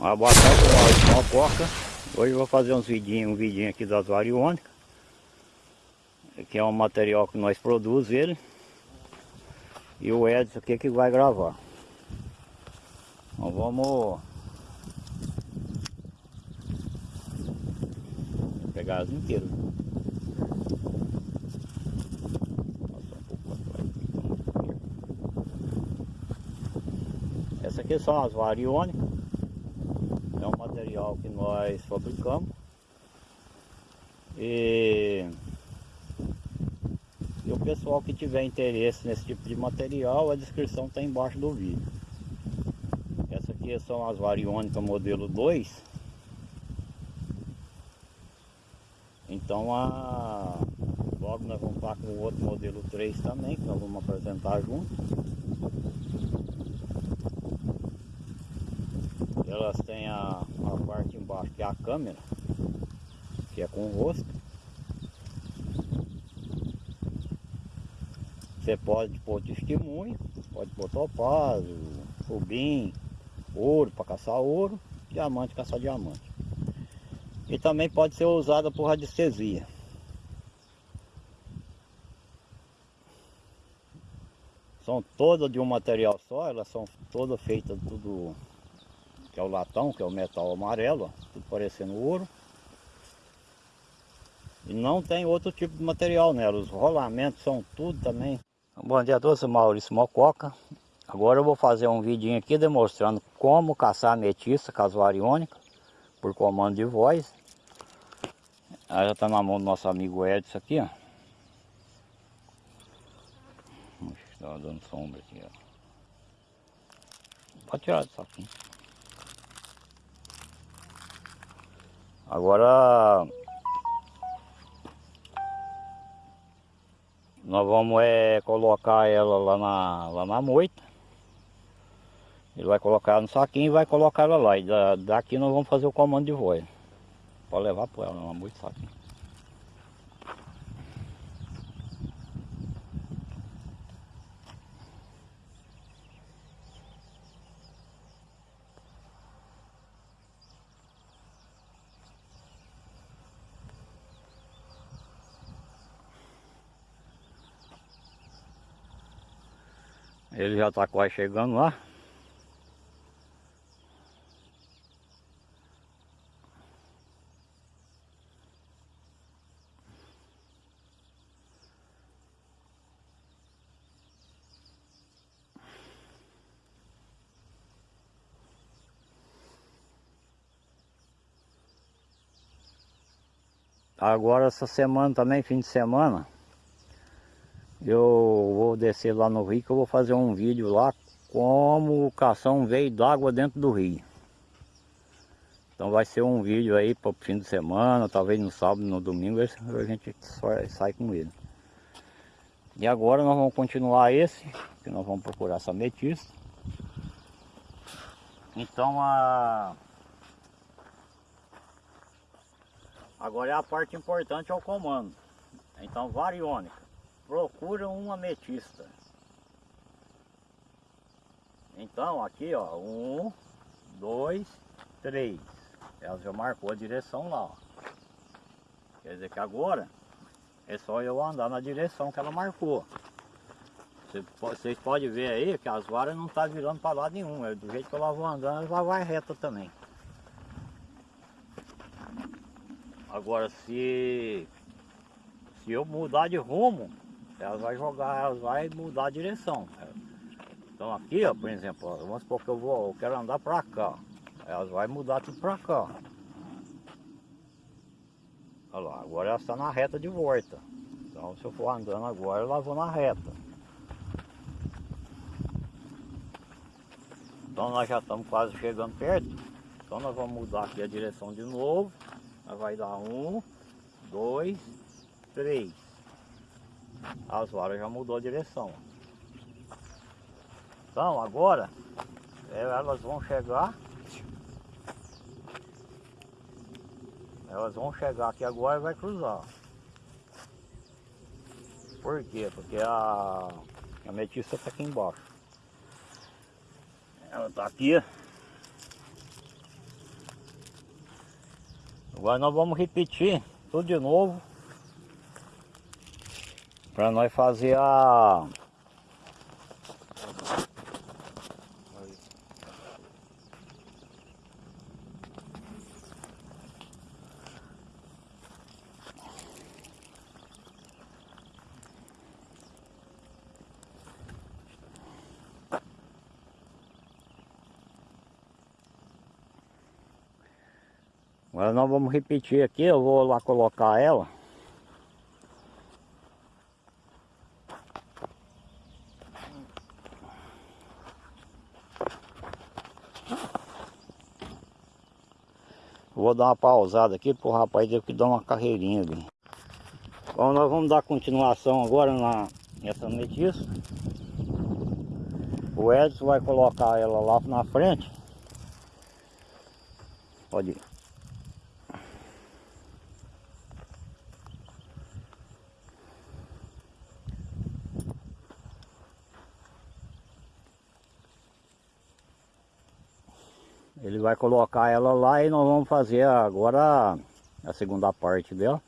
Uma boa tarde, coca. Hoje eu vou fazer uns vidinhos, um vidinho aqui das variônicas. Que é um material que nós produzimos ele. E o Edson aqui que vai gravar. Então vamos pegar as inteiras. Essa aqui são as variônicas é um material que nós fabricamos. E, e o pessoal que tiver interesse nesse tipo de material a descrição está embaixo do vídeo. Essa aqui são as variônicas modelo 2 então a logo nós vamos estar com o outro modelo 3 também que nós vamos apresentar junto elas têm a, a parte embaixo que é a câmera, que é com o rosto. Você pode pôr testemunho, pode pôr topázio, rubim, ouro para caçar ouro, diamante caçar diamante. E também pode ser usada por radiestesia. São todas de um material só, elas são todas feitas tudo que é o latão, que é o metal amarelo, ó, parecendo ouro. E não tem outro tipo de material nela, os rolamentos são tudo também. Bom dia a todos, Maurício Mococa. Agora eu vou fazer um vidinho aqui demonstrando como caçar ametista casuariônica por comando de voz. Aí já está na mão do nosso amigo Edson aqui, ó. Está dando sombra aqui, ó. Pode tirar do. Agora nós vamos é, colocar ela lá na, lá na moita. Ele vai colocar no saquinho e vai colocar ela lá. E da, daqui nós vamos fazer o comando de voz. Pode levar para ela na moita saquinho. Ele já está quase chegando lá. Agora essa semana também, fim de semana, eu vou descer lá no rio que eu vou fazer um vídeo lá como caçar um veio d'água dentro do rio. Então vai ser um vídeo aí para o fim de semana, talvez no sábado, no domingo, a gente sai com ele. E agora nós vamos continuar esse, que nós vamos procurar essa ametista. Então a... Agora é a parte importante é o comando. Então variônica procura um ametista. Então aqui ó, um, dois, três. Ela já marcou a direção lá. Ó. Quer dizer que agora é só eu andar na direção que ela marcou. Vocês podem ver aí que as varas não estão tá virando para lado nenhum. É do jeito que ela vou andando, ela vai reta também. Agora se, se eu mudar de rumo, ela vai jogar, ela vai mudar a direção. Então aqui, ó, por exemplo, ó, vamos supor que eu vou, eu quero andar para cá. Elas vai mudar tudo para cá. Olha lá, agora ela está na reta de volta. Então se eu for andando agora, ela vou na reta. Então nós já estamos quase chegando perto. Então nós vamos mudar aqui a direção de novo. Nós vai dar um, dois, três as varas já mudou a direção. Então agora é, elas vão chegar. Elas vão chegar aqui agora e vai cruzar. Por quê? Porque a, a ametista está aqui embaixo. Ela está aqui. Agora nós vamos repetir tudo de novo. Para nós fazer a... Agora nós vamos repetir aqui, eu vou lá colocar ela. Vou dar uma pausada aqui pro rapaz deu que dar uma carreirinha ali. Bom, nós vamos dar continuação agora na, nessa metiça. O Edson vai colocar ela lá na frente. Pode ir. Ele vai colocar ela lá e nós vamos fazer agora a segunda parte dela.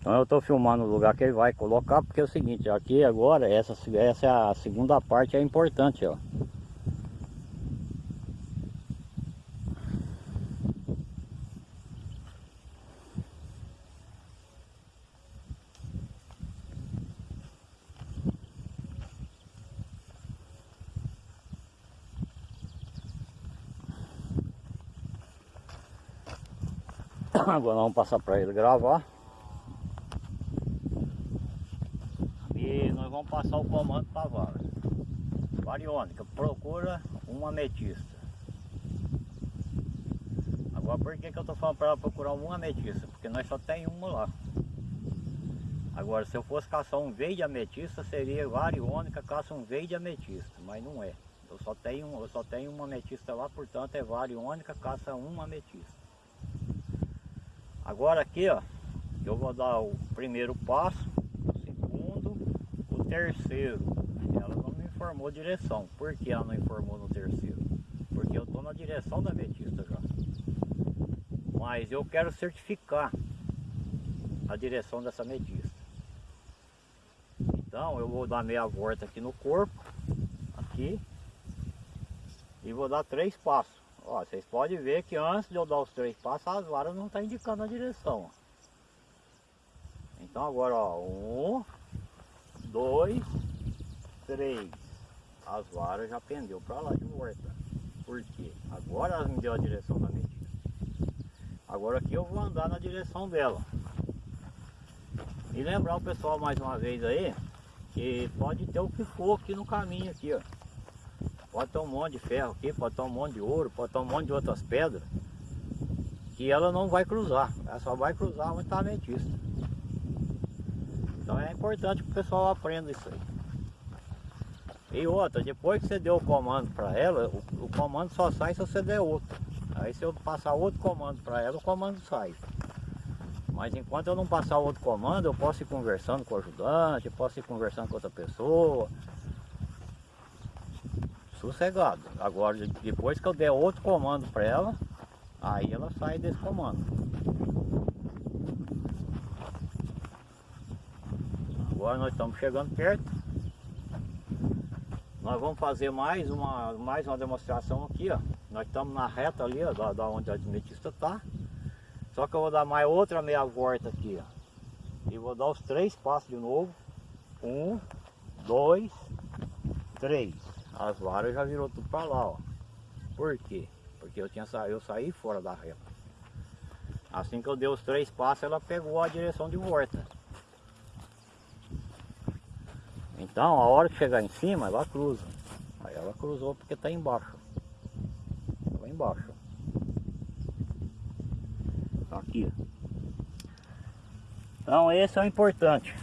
Então eu estou filmando o lugar que ele vai colocar, porque é o seguinte, aqui agora, essa, essa é a segunda parte, é importante, ó. Agora vamos passar para ele gravar. E nós vamos passar o comando para a vara. Variônica, procura uma ametista. Agora por que, que eu estou falando para ela procurar uma ametista? Porque nós só tem uma lá. Agora se eu fosse caçar um verde ametista seria variônica, caça um verde ametista, mas não é. Eu só tenho, eu só tenho uma ametista lá, portanto é variônica, caça uma ametista. Agora aqui, ó, eu vou dar o primeiro passo, o segundo, o terceiro. Ela não me informou direção. Por que ela não informou no terceiro? Porque eu estou na direção da ametista já. Mas eu quero certificar a direção dessa ametista. Então eu vou dar meia volta aqui no corpo, aqui, e vou dar três passos. Ó, vocês podem ver que antes de eu dar os três passos, as varas não estão tá indicando a direção. Então agora, ó, um, dois, três. As varas já pendeu para lá de volta. Por quê? Agora elas me deu a direção da medida. Agora aqui eu vou andar na direção dela. E lembrar o pessoal mais uma vez aí, que pode ter o que for aqui no caminho aqui, ó. Pode ter um monte de ferro aqui, pode ter um monte de ouro, pode ter um monte de outras pedras. Que ela não vai cruzar. Ela só vai cruzar onde está a. Então é importante que o pessoal aprenda isso aí. E outra, depois que você deu o comando para ela, o, o, comando só sai se você der outro. Aí se eu passar outro comando para ela, o comando sai. Mas enquanto eu não passar outro comando, eu posso ir conversando com o ajudante, posso ir conversando com outra pessoa, sossegado. Agora, depois que eu der outro comando para ela, aí ela sai desse comando. Agora nós estamos chegando perto. Nós vamos fazer mais uma, mais uma demonstração aqui, ó. Nós estamos na reta ali, ó, da, da onde a admetista está. Só que eu vou dar mais outra meia volta aqui, ó. E vou dar os três passos de novo. Um, dois, três as varas já virou tudo para lá, ó. Por quê? Porque eu tinha sa... eu saí fora da reta. Assim que eu dei os três passos, ela pegou a direção de volta. Então, a hora que chegar em cima, ela cruza. Aí ela cruzou porque está embaixo. Estava embaixo. Tá aqui. Então, esse é o importante.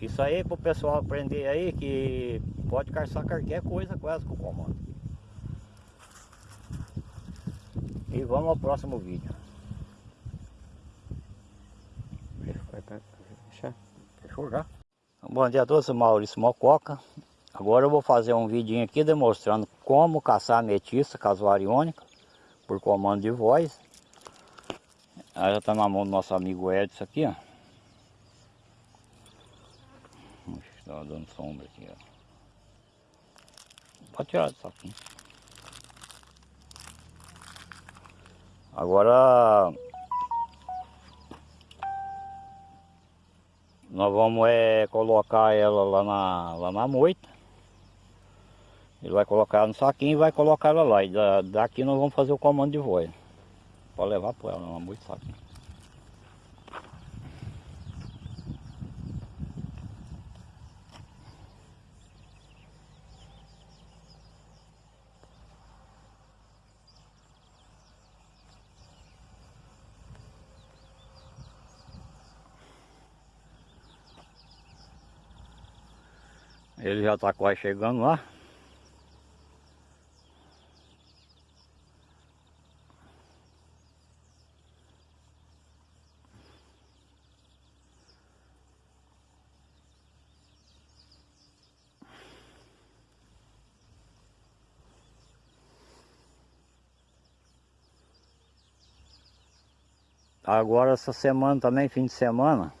Isso aí para o pessoal aprender aí que pode caçar qualquer coisa com com o comando. E vamos ao próximo vídeo. Fechou já? Bom dia a todos, Maurício Mococa. Agora eu vou fazer um vidinho aqui demonstrando como caçar ametista casuariônica por comando de voz. Aí já está na mão do nosso amigo Edson aqui, ó. Está dando sombra aqui, ó. Pode tirar saquinho. Agora nós vamos é, colocar ela lá na, lá na moita. Ele vai colocar no saquinho e vai colocar ela lá. E da, daqui nós vamos fazer o comando de voz. Pode levar para ela na moita saquinho. Ele já está quase chegando lá. Agora essa semana também, fim de semana,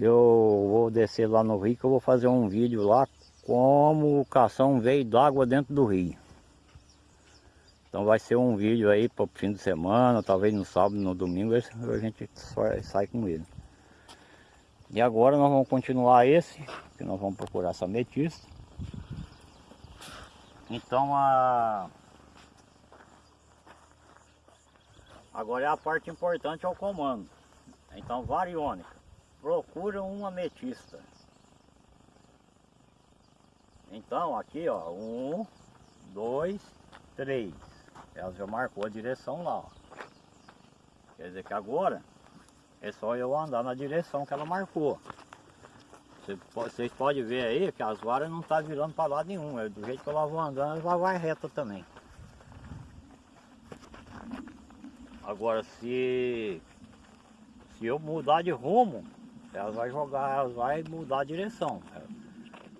eu vou descer lá no rio que eu vou fazer um vídeo lá como caçar um veio d'água dentro do rio. Então vai ser um vídeo aí para o fim de semana, talvez no sábado, no domingo, a gente sai com ele. E agora nós vamos continuar esse, que nós vamos procurar essa ametista. Então a... Agora é a parte importante é o comando. Então variônica procura um ametista. Então aqui ó, um, dois, três. Ela já marcou a direção lá. Ó. Quer dizer que agora é só eu andar na direção que ela marcou. Vocês podem ver aí que as varas não estão tá virando para lado nenhum. É do jeito que ela vou andando, ela vai reta também. Agora se, se eu mudar de rumo, elas vai jogar, elas vai mudar a direção.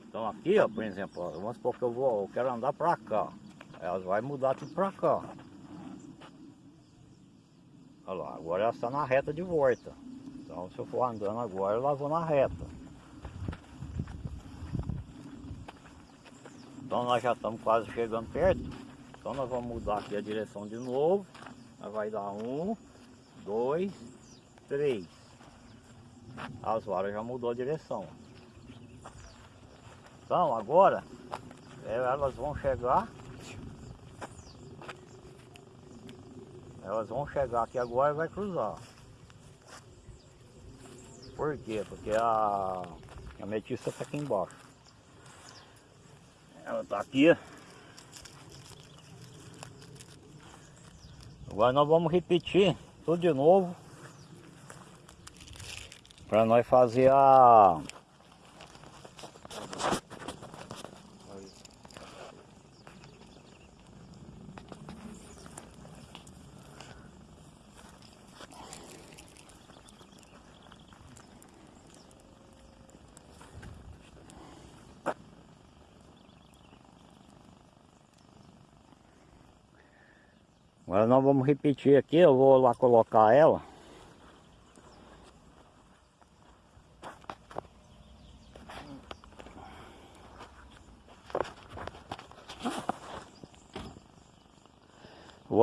Então aqui, ó, por exemplo, ó, vamos supor que eu vou, eu quero andar para cá. Elas vai mudar tudo para cá. Olha lá, agora ela está na reta de volta. Então se eu for andando agora, eu vou na reta. Então nós já estamos quase chegando perto. Então nós vamos mudar aqui a direção de novo. Nós vai dar um, dois, três. As varas já mudou a direção. Então agora é, elas vão chegar. Elas vão chegar aqui agora e vai cruzar. Por quê? Porque a, a metista está aqui embaixo. Ela está aqui. Agora nós vamos repetir tudo de novo para nós fazer a Agora nós vamos repetir aqui, eu vou lá colocar ela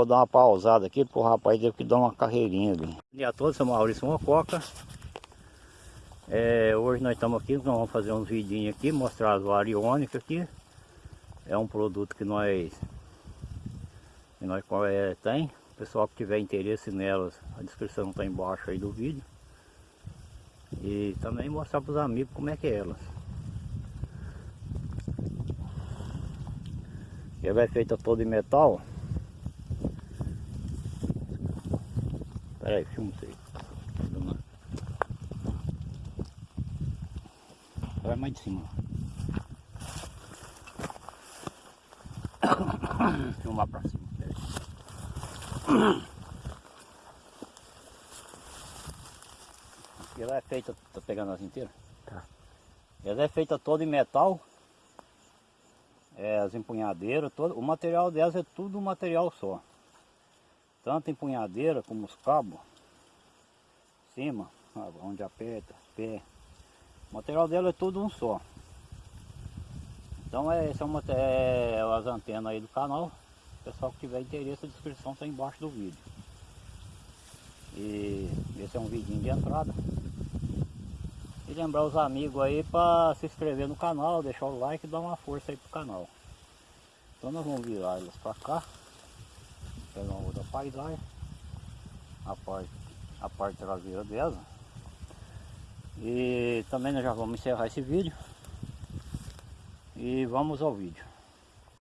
Vou dar uma pausada aqui porque o rapaz teve que dar uma carreirinha ali. Bom dia a todos, sou Maurício Mococa. É, hoje nós estamos aqui, nós vamos fazer uns vidinhos aqui, mostrar as variônicas aqui. É um produto que nós, que nós é, tem. O pessoal que tiver interesse nelas, a descrição está embaixo aí do vídeo. E também mostrar para os amigos como é que é elas. Ela é feita toda em metal. Peraí, filma isso aí. Vai mais de cima. Filmar pra cima. Aqui Ela é feita, tá pegando as inteiras? Tá. Ela é feita toda em metal. É, as empunhadeiras, todo, o material delas é tudo um material só. Tanto empunhadeira como os cabos. Cima, onde aperta, pé. O material dela é tudo um só. Então é, esse é, uma, é as antenas aí do canal. Pessoal que tiver interesse, a descrição está embaixo do vídeo. E esse é um vidinho de entrada. E lembrar os amigos aí para se inscrever no canal, deixar o like e dar uma força aí pro canal. Então nós vamos virar elas para cá. Pegar paisagem. A parte, a parte traseira dela. E também nós já vamos encerrar esse vídeo. E vamos ao vídeo.